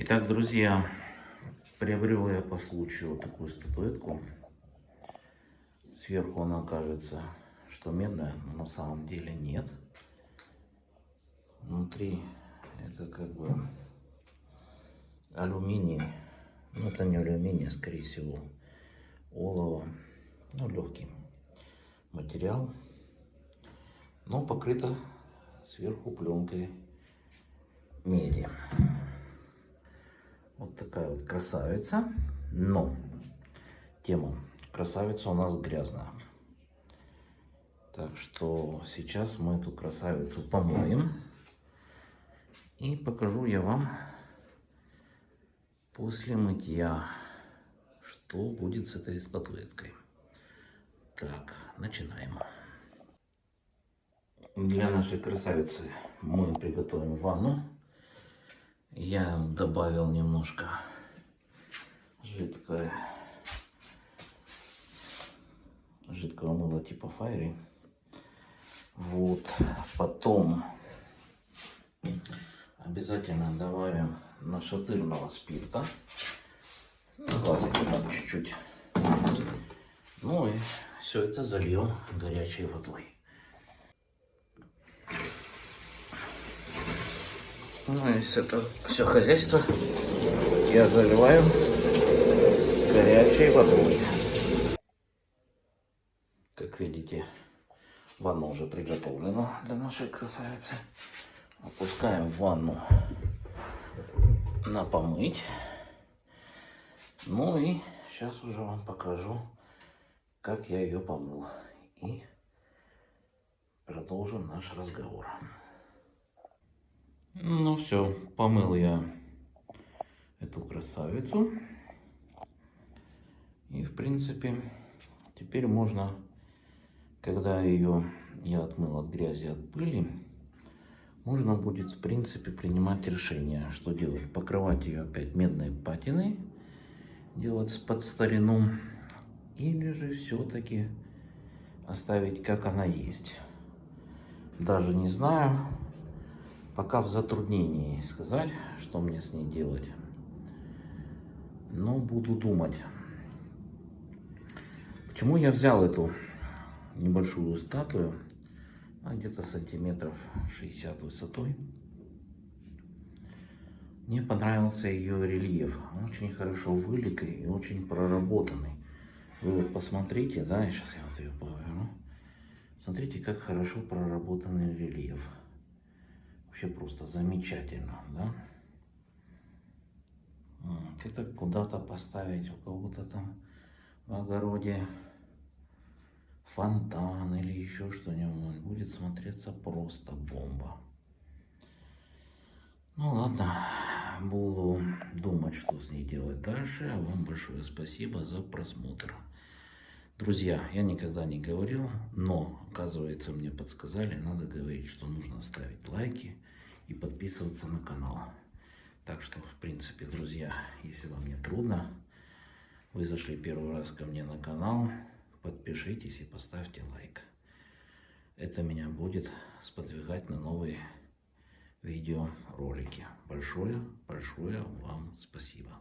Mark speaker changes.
Speaker 1: Итак, друзья, приобрел я по случаю вот такую статуэтку. Сверху она кажется, что медная, но на самом деле нет. Внутри это как бы алюминий. Ну, это не алюминий, а скорее всего олово. Ну, легкий материал. Но покрыто сверху пленкой меди. Вот такая вот красавица. Но тема красавица у нас грязная. Так что сейчас мы эту красавицу помоем. И покажу я вам после мытья, что будет с этой статуэткой. Так, начинаем. Для нашей красавицы мы приготовим ванну. Я добавил немножко жидкое, жидкого мыла типа Файри. Вот, потом обязательно добавим нашатырного спирта. Чуть-чуть. Ну и все это зальем горячей водой. Ну и это все хозяйство я заливаю горячей водой. Как видите, ванна уже приготовлена для нашей красавицы. Опускаем в ванну на помыть. Ну и сейчас уже вам покажу, как я ее помыл. И продолжим наш разговор. Ну все, помыл я эту красавицу. И в принципе, теперь можно, когда ее я отмыл от грязи, от пыли, можно будет в принципе принимать решение, что делать. Покрывать ее опять медной патиной, делать под старину, или же все-таки оставить как она есть. Даже не знаю, пока в затруднении сказать, что мне с ней делать. Но буду думать. Почему я взял эту небольшую статую, а где-то сантиметров 60 высотой. Мне понравился ее рельеф. Очень хорошо вылитый и очень проработанный. Вы вот посмотрите, да, сейчас я вот ее поверну. Смотрите, как хорошо проработанный рельеф. Вообще просто замечательно, да? Вот, это куда-то поставить у кого-то там в огороде фонтан или еще что-нибудь. Будет смотреться просто бомба. Ну ладно, буду думать, что с ней делать дальше. Вам большое спасибо за просмотр. Друзья, я никогда не говорил, но, оказывается, мне подсказали, надо говорить, что нужно ставить лайки и подписываться на канал. Так что, в принципе, друзья, если вам не трудно, вы зашли первый раз ко мне на канал, подпишитесь и поставьте лайк. Это меня будет сподвигать на новые видеоролики. Большое, большое вам спасибо.